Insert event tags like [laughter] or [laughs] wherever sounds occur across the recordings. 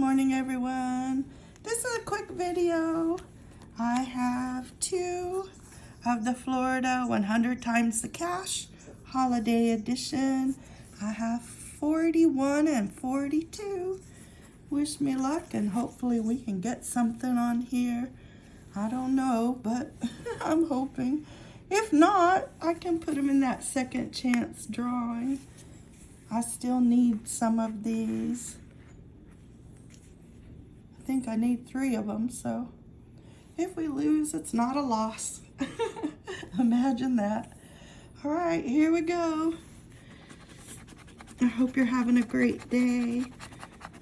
morning everyone. This is a quick video. I have two of the Florida 100 times the cash holiday edition. I have 41 and 42. Wish me luck and hopefully we can get something on here. I don't know, but [laughs] I'm hoping. If not, I can put them in that second chance drawing. I still need some of these. I think I need three of them, so if we lose, it's not a loss. [laughs] Imagine that. All right, here we go. I hope you're having a great day.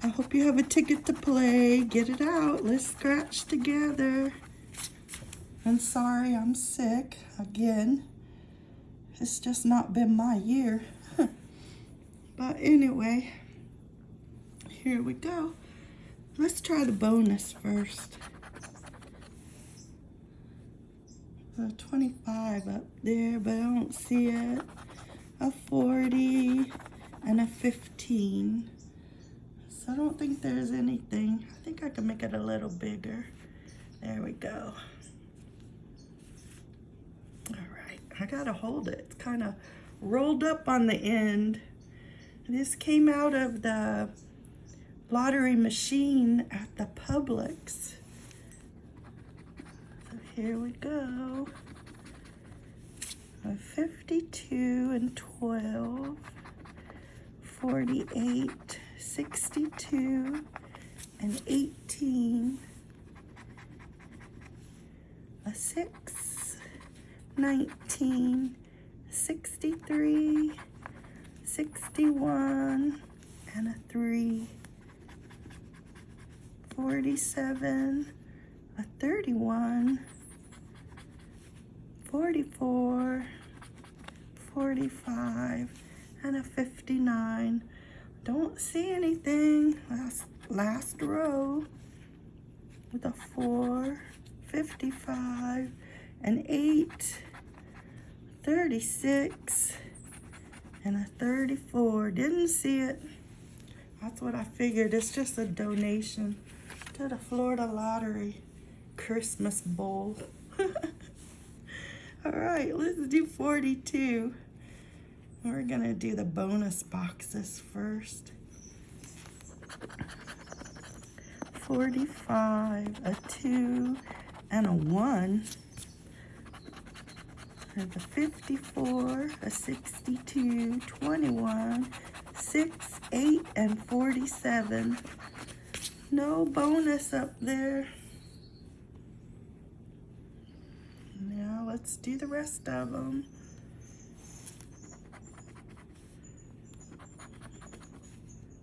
I hope you have a ticket to play. Get it out. Let's scratch together. I'm sorry I'm sick again. It's just not been my year. [laughs] but anyway, here we go. Let's try the bonus first. A 25 up there, but I don't see it. A 40 and a 15. So I don't think there's anything. I think I can make it a little bigger. There we go. All right, I gotta hold it. It's kind of rolled up on the end. This came out of the lottery machine at the Publix. So here we go. A 52 and 12. 48, 62, and 18, a 6, 19, 63, 61, and a 3, 47, a 31, 44, 45, and a 59. Don't see anything. Last, last row with a 4, 55, an 8, 36, and a 34. Didn't see it. That's what I figured. It's just a donation to the Florida Lottery Christmas Bowl. [laughs] All right, let's do 42. We're gonna do the bonus boxes first. 45, a 2, and a 1. There's a 54, a 62, 21, 6, 8, and 47. No bonus up there. Now let's do the rest of them.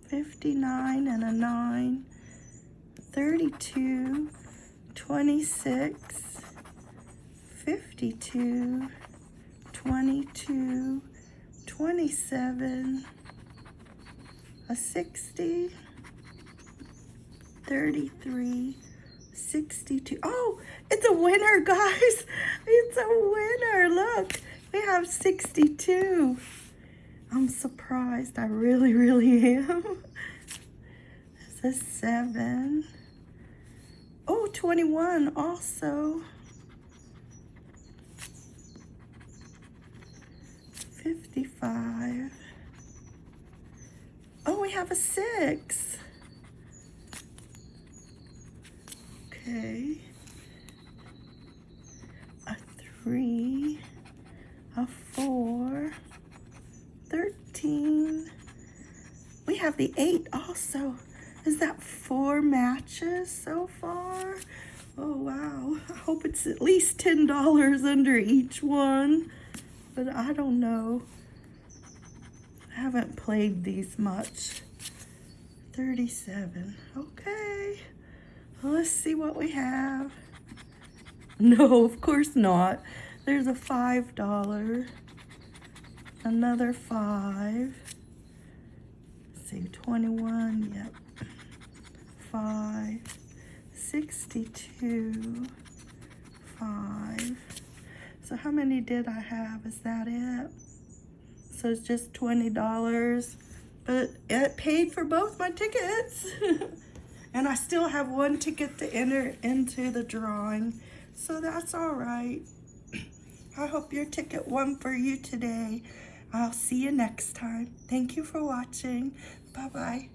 59 and a 9, 32, 26, 52, 22, 27, a 60, 33, 62. Oh, it's a winner, [laughs] guys. It's a winner. Look, we have 62. I'm surprised. I really, really am. [laughs] It's a 7. Oh, 21 also. 55. Oh, we have a 6. a three, a four, 13. We have the eight also. Is that four matches so far? Oh, wow. I hope it's at least $10 under each one, but I don't know. I haven't played these much. 37, okay. Let's see what we have. [laughs] No, of course not. There's a $5 another five. Let's see, 21, yep. Five, 62, five. So how many did I have? Is that it? So it's just $20, but it paid for both my tickets. [laughs] and I still have one ticket to enter into the drawing. So that's all right. I hope your ticket won for you today. I'll see you next time. Thank you for watching. Bye-bye.